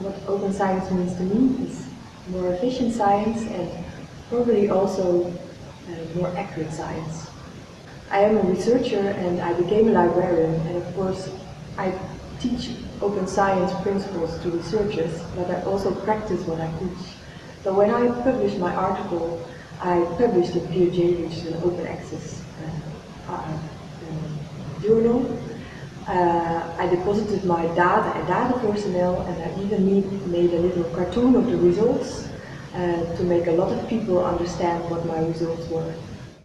what open science means to me is more efficient science and probably also uh, more accurate science. I am a researcher and I became a librarian and of course I teach open science principles to researchers but I also practice what I teach. So when I published my article I published in PeerJ which is an open access uh, uh, journal. Uh, I deposited my data and data personnel and I even made, made a little cartoon of the results uh, to make a lot of people understand what my results were.